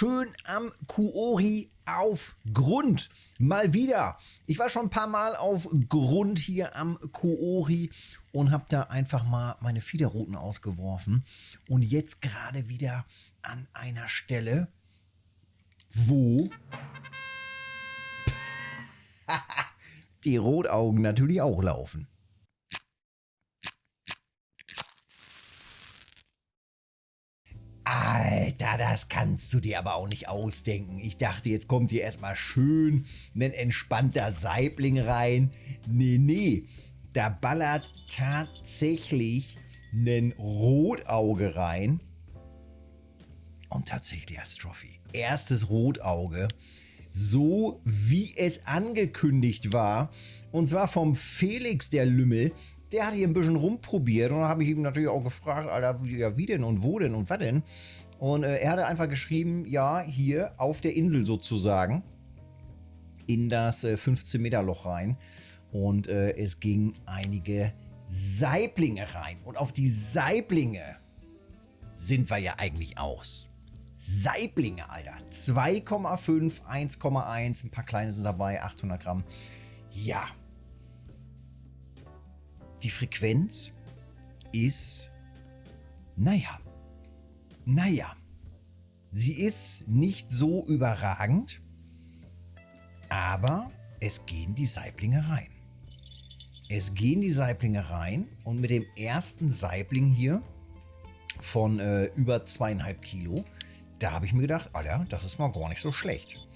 schön am Kuori auf Grund. Mal wieder. Ich war schon ein paar Mal auf Grund hier am Kuori und habe da einfach mal meine Fiederrouten ausgeworfen. Und jetzt gerade wieder an einer Stelle, wo die Rotaugen natürlich auch laufen. Alter, das kannst du dir aber auch nicht ausdenken. Ich dachte, jetzt kommt hier erstmal schön ein entspannter Saibling rein. Nee, nee, da ballert tatsächlich ein Rotauge rein. Und tatsächlich als Trophy. Erstes Rotauge. So wie es angekündigt war. Und zwar vom Felix der Lümmel der hat hier ein bisschen rumprobiert und habe ich ihm natürlich auch gefragt, Alter, ja, wie denn und wo denn und was denn? Und äh, er hatte einfach geschrieben, ja, hier auf der Insel sozusagen in das äh, 15 Meter Loch rein und äh, es ging einige Saiblinge rein und auf die Saiblinge sind wir ja eigentlich aus. Saiblinge, Alter. 2,5, 1,1, ein paar kleine sind dabei, 800 Gramm. Ja, die Frequenz ist, naja, naja, sie ist nicht so überragend, aber es gehen die Saiblinge rein. Es gehen die Saiblinge rein und mit dem ersten Saibling hier von äh, über zweieinhalb Kilo, da habe ich mir gedacht, Alter, das ist mal gar nicht so schlecht.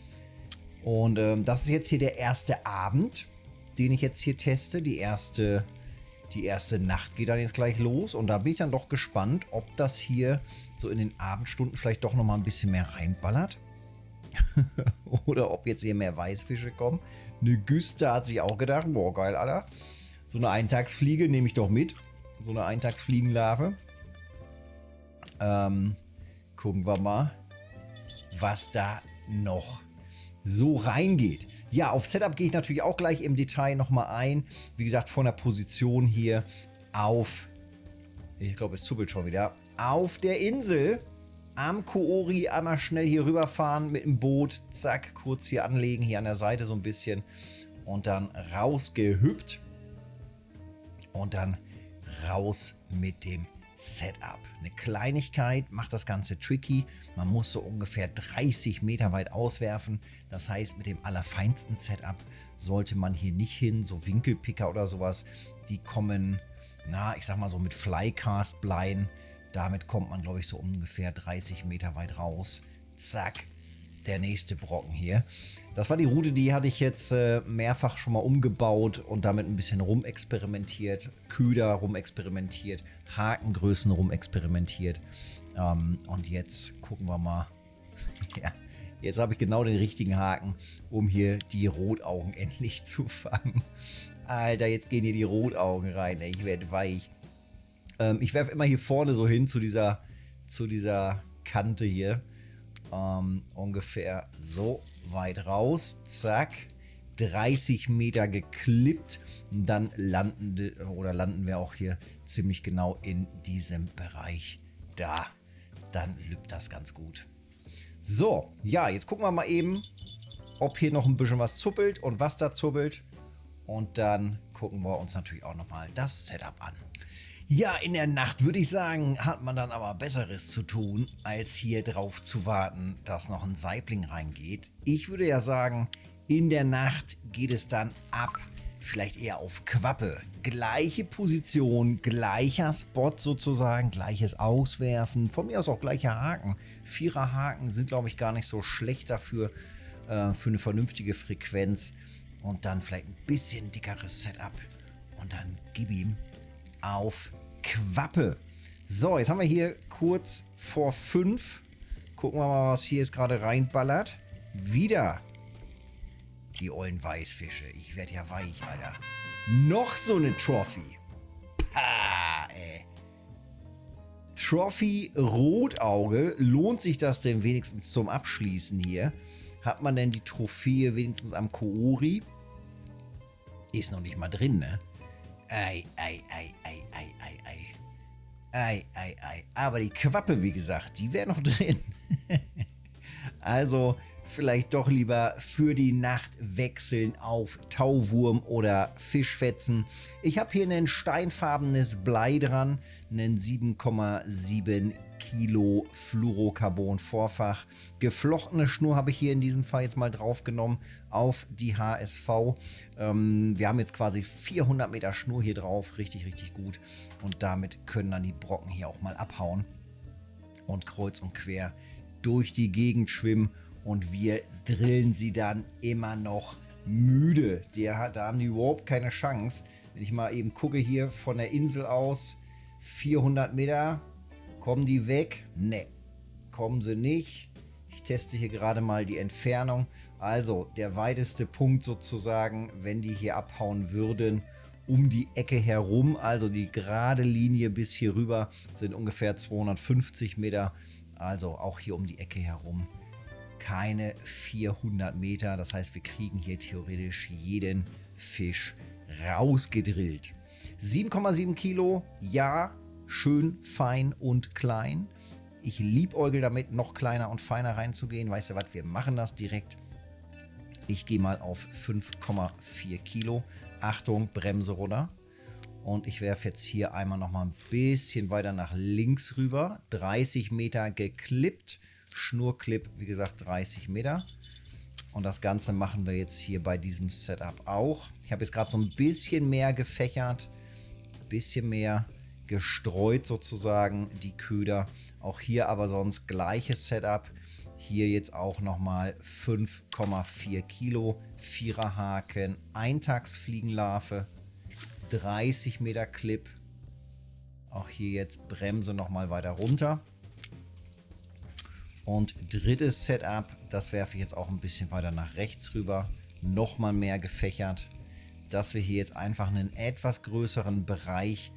Und ähm, das ist jetzt hier der erste Abend, den ich jetzt hier teste, die erste die erste Nacht geht dann jetzt gleich los und da bin ich dann doch gespannt, ob das hier so in den Abendstunden vielleicht doch nochmal ein bisschen mehr reinballert. Oder ob jetzt hier mehr Weißfische kommen. Eine Güste hat sich auch gedacht, boah geil, Alter. So eine Eintagsfliege nehme ich doch mit. So eine Eintagsfliegenlarve. Ähm, gucken wir mal, was da noch so reingeht. Ja, auf Setup gehe ich natürlich auch gleich im Detail nochmal ein. Wie gesagt, von der Position hier auf, ich glaube, es zuppelt schon wieder, auf der Insel am Koori einmal schnell hier rüberfahren mit dem Boot, zack, kurz hier anlegen, hier an der Seite so ein bisschen und dann rausgehüpft und dann raus mit dem Setup. Eine Kleinigkeit macht das Ganze tricky. Man muss so ungefähr 30 Meter weit auswerfen. Das heißt, mit dem allerfeinsten Setup sollte man hier nicht hin. So Winkelpicker oder sowas, die kommen, na, ich sag mal so mit Flycast bleiben. Damit kommt man, glaube ich, so ungefähr 30 Meter weit raus. Zack, der nächste Brocken hier. Das war die Route, die hatte ich jetzt äh, mehrfach schon mal umgebaut und damit ein bisschen rumexperimentiert. Köder rumexperimentiert, Hakengrößen rumexperimentiert. Ähm, und jetzt gucken wir mal. ja, jetzt habe ich genau den richtigen Haken, um hier die Rotaugen endlich zu fangen. Alter, jetzt gehen hier die Rotaugen rein. Ey. Ich werde weich. Ähm, ich werfe immer hier vorne so hin zu dieser, zu dieser Kante hier ähm, ungefähr so weit raus. Zack. 30 Meter geklippt. Dann landen, oder landen wir auch hier ziemlich genau in diesem Bereich da. Dann lübt das ganz gut. So, ja, jetzt gucken wir mal eben, ob hier noch ein bisschen was zuppelt und was da zuppelt. Und dann gucken wir uns natürlich auch nochmal das Setup an. Ja, in der Nacht würde ich sagen, hat man dann aber Besseres zu tun, als hier drauf zu warten, dass noch ein Saibling reingeht. Ich würde ja sagen, in der Nacht geht es dann ab, vielleicht eher auf Quappe. Gleiche Position, gleicher Spot sozusagen, gleiches Auswerfen, von mir aus auch gleicher Haken. Vierer Haken sind, glaube ich, gar nicht so schlecht dafür, äh, für eine vernünftige Frequenz. Und dann vielleicht ein bisschen dickeres Setup. Und dann gib ihm auf Quappe. So, jetzt haben wir hier kurz vor 5. Gucken wir mal, was hier jetzt gerade reinballert. Wieder die ollen Weißfische. Ich werde ja weich, Alter. Noch so eine Trophy. Pah, ey. Trophy Rotauge. Lohnt sich das denn wenigstens zum Abschließen hier? Hat man denn die Trophäe wenigstens am Koori? Ist noch nicht mal drin, ne? Ei, ei, ei, ei, ei, ei, ei. Ei, ei, ei. Aber die Quappe, wie gesagt, die wäre noch drin. Also vielleicht doch lieber für die Nacht wechseln auf Tauwurm oder Fischfetzen. Ich habe hier ein steinfarbenes Blei dran, einen 7,7 Kilo Fluorocarbon Vorfach. Geflochtene Schnur habe ich hier in diesem Fall jetzt mal draufgenommen auf die HSV. Ähm, wir haben jetzt quasi 400 Meter Schnur hier drauf, richtig, richtig gut. Und damit können dann die Brocken hier auch mal abhauen und kreuz und quer durch die Gegend schwimmen und wir drillen sie dann immer noch müde. Der da haben die überhaupt keine Chance. Wenn ich mal eben gucke hier von der Insel aus, 400 Meter, kommen die weg? Ne, kommen sie nicht. Ich teste hier gerade mal die Entfernung. Also der weiteste Punkt sozusagen, wenn die hier abhauen würden, um die Ecke herum, also die gerade Linie bis hier rüber, sind ungefähr 250 Meter. Also auch hier um die Ecke herum keine 400 Meter. Das heißt, wir kriegen hier theoretisch jeden Fisch rausgedrillt. 7,7 Kilo, ja, schön fein und klein. Ich liebäugel damit, noch kleiner und feiner reinzugehen. Weißt du was, wir machen das direkt. Ich gehe mal auf 5,4 Kilo. Achtung, Bremse runter. Und ich werfe jetzt hier einmal noch mal ein bisschen weiter nach links rüber. 30 Meter geklippt. Schnurclip, wie gesagt, 30 Meter. Und das Ganze machen wir jetzt hier bei diesem Setup auch. Ich habe jetzt gerade so ein bisschen mehr gefächert, bisschen mehr gestreut sozusagen, die Köder. Auch hier aber sonst gleiches Setup. Hier jetzt auch nochmal 5,4 Kilo, Viererhaken, Eintagsfliegenlarve, 30 Meter Clip. Auch hier jetzt Bremse nochmal weiter runter. Und drittes Setup, das werfe ich jetzt auch ein bisschen weiter nach rechts rüber. Nochmal mehr gefächert, dass wir hier jetzt einfach einen etwas größeren Bereich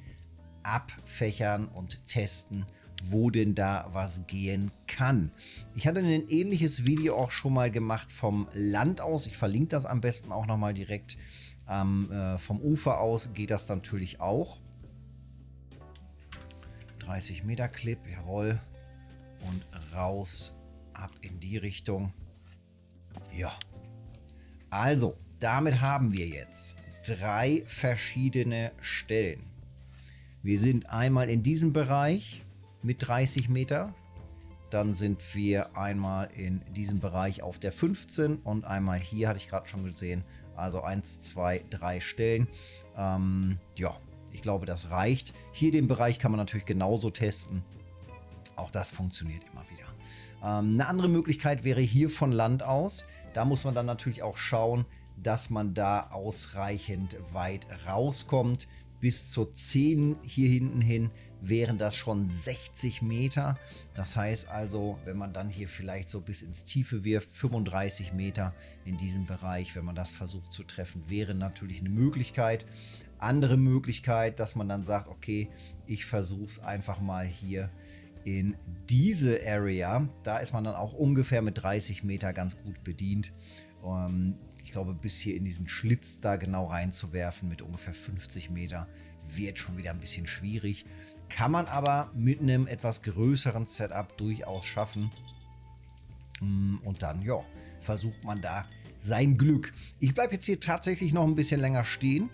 abfächern und testen, wo denn da was gehen kann. Ich hatte ein ähnliches Video auch schon mal gemacht vom Land aus. Ich verlinke das am besten auch nochmal direkt. Ähm, äh, vom Ufer aus geht das natürlich auch. 30 Meter Clip, jawohl und raus ab in die Richtung. Ja. Also, damit haben wir jetzt drei verschiedene Stellen. Wir sind einmal in diesem Bereich mit 30 Meter. Dann sind wir einmal in diesem Bereich auf der 15 und einmal hier hatte ich gerade schon gesehen. Also 1, 2, 3 Stellen. Ähm, ja, ich glaube, das reicht. Hier den Bereich kann man natürlich genauso testen. Auch das funktioniert immer wieder. Ähm, eine andere Möglichkeit wäre hier von Land aus. Da muss man dann natürlich auch schauen, dass man da ausreichend weit rauskommt. Bis zur 10 hier hinten hin wären das schon 60 Meter. Das heißt also, wenn man dann hier vielleicht so bis ins Tiefe wirft, 35 Meter in diesem Bereich, wenn man das versucht zu treffen, wäre natürlich eine Möglichkeit. Andere Möglichkeit, dass man dann sagt, okay, ich versuche es einfach mal hier in diese Area. Da ist man dann auch ungefähr mit 30 Meter ganz gut bedient. Ähm, ich glaube, bis hier in diesen Schlitz da genau reinzuwerfen mit ungefähr 50 Meter wird schon wieder ein bisschen schwierig. Kann man aber mit einem etwas größeren Setup durchaus schaffen. Mm, und dann, ja, versucht man da sein Glück. Ich bleibe jetzt hier tatsächlich noch ein bisschen länger stehen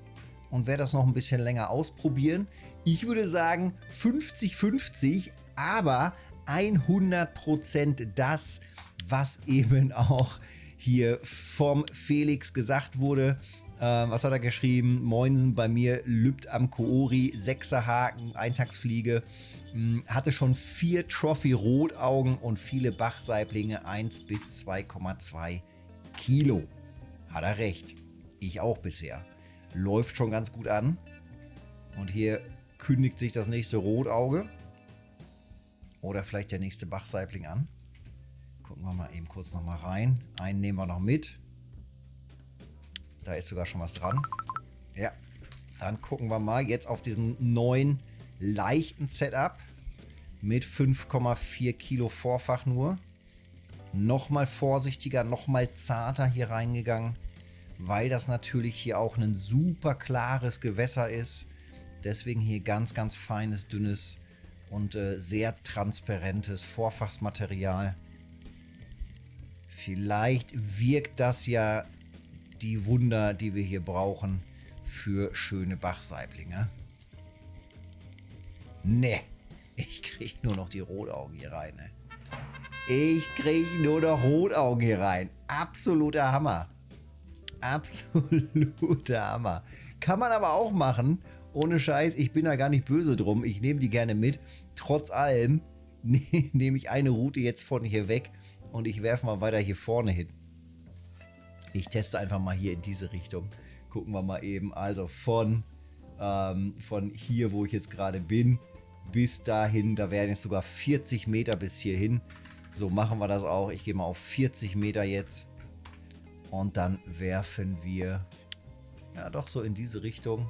und werde das noch ein bisschen länger ausprobieren. Ich würde sagen 50-50, aber 100% das, was eben auch hier vom Felix gesagt wurde. Äh, was hat er geschrieben? Moinsen bei mir, lübt am Koori, Sechserhaken, Eintagsfliege. Hm, hatte schon vier Trophy-Rotaugen und viele Bachsaiblinge, 1 bis 2,2 Kilo. Hat er recht. Ich auch bisher. Läuft schon ganz gut an. Und hier kündigt sich das nächste Rotauge. Oder vielleicht der nächste Bachsaibling an. Gucken wir mal eben kurz noch mal rein. Einen nehmen wir noch mit. Da ist sogar schon was dran. Ja, dann gucken wir mal jetzt auf diesem neuen leichten Setup mit 5,4 Kilo Vorfach nur. Nochmal vorsichtiger, nochmal zarter hier reingegangen, weil das natürlich hier auch ein super klares Gewässer ist. Deswegen hier ganz, ganz feines, dünnes und äh, sehr transparentes Vorfachsmaterial. Vielleicht wirkt das ja die Wunder, die wir hier brauchen für schöne Bachsaiblinge. Ne, ich kriege nur noch die Rotaugen hier rein. Ne? Ich kriege nur noch Rotaugen hier rein. Absoluter Hammer. Absoluter Hammer. Kann man aber auch machen. Ohne Scheiß, ich bin da gar nicht böse drum. Ich nehme die gerne mit. Trotz allem nehme ich eine Route jetzt von hier weg und ich werfe mal weiter hier vorne hin. Ich teste einfach mal hier in diese Richtung. Gucken wir mal eben. Also von, ähm, von hier, wo ich jetzt gerade bin, bis dahin. Da wären jetzt sogar 40 Meter bis hierhin. So machen wir das auch. Ich gehe mal auf 40 Meter jetzt. Und dann werfen wir, ja doch so in diese Richtung.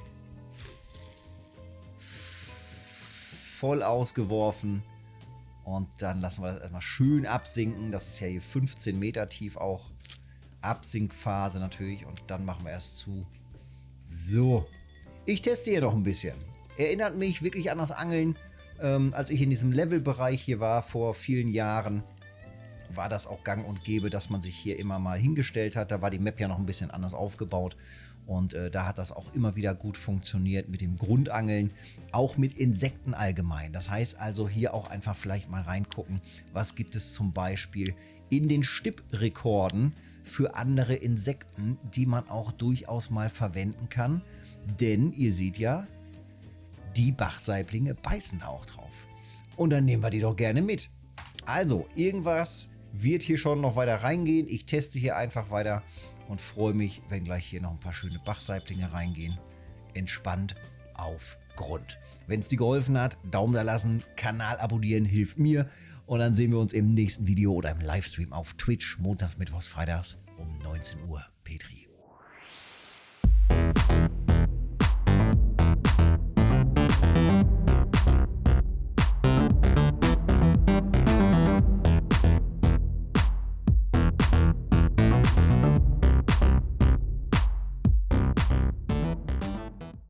Voll ausgeworfen. Und dann lassen wir das erstmal schön absinken. Das ist ja hier 15 Meter tief auch. Absinkphase natürlich. Und dann machen wir erst zu. So. Ich teste hier noch ein bisschen. Erinnert mich wirklich an das Angeln, ähm, als ich in diesem Levelbereich hier war vor vielen Jahren war das auch gang und gäbe, dass man sich hier immer mal hingestellt hat. Da war die Map ja noch ein bisschen anders aufgebaut. Und äh, da hat das auch immer wieder gut funktioniert mit dem Grundangeln, auch mit Insekten allgemein. Das heißt also hier auch einfach vielleicht mal reingucken, was gibt es zum Beispiel in den Stipprekorden für andere Insekten, die man auch durchaus mal verwenden kann. Denn ihr seht ja, die Bachsaiblinge beißen da auch drauf. Und dann nehmen wir die doch gerne mit. Also, irgendwas wird hier schon noch weiter reingehen. Ich teste hier einfach weiter und freue mich, wenn gleich hier noch ein paar schöne Bachsaiblinge reingehen. Entspannt auf Grund. Wenn es dir geholfen hat, Daumen da lassen, Kanal abonnieren hilft mir. Und dann sehen wir uns im nächsten Video oder im Livestream auf Twitch, montags, mittwochs, freitags um 19 Uhr. Petri.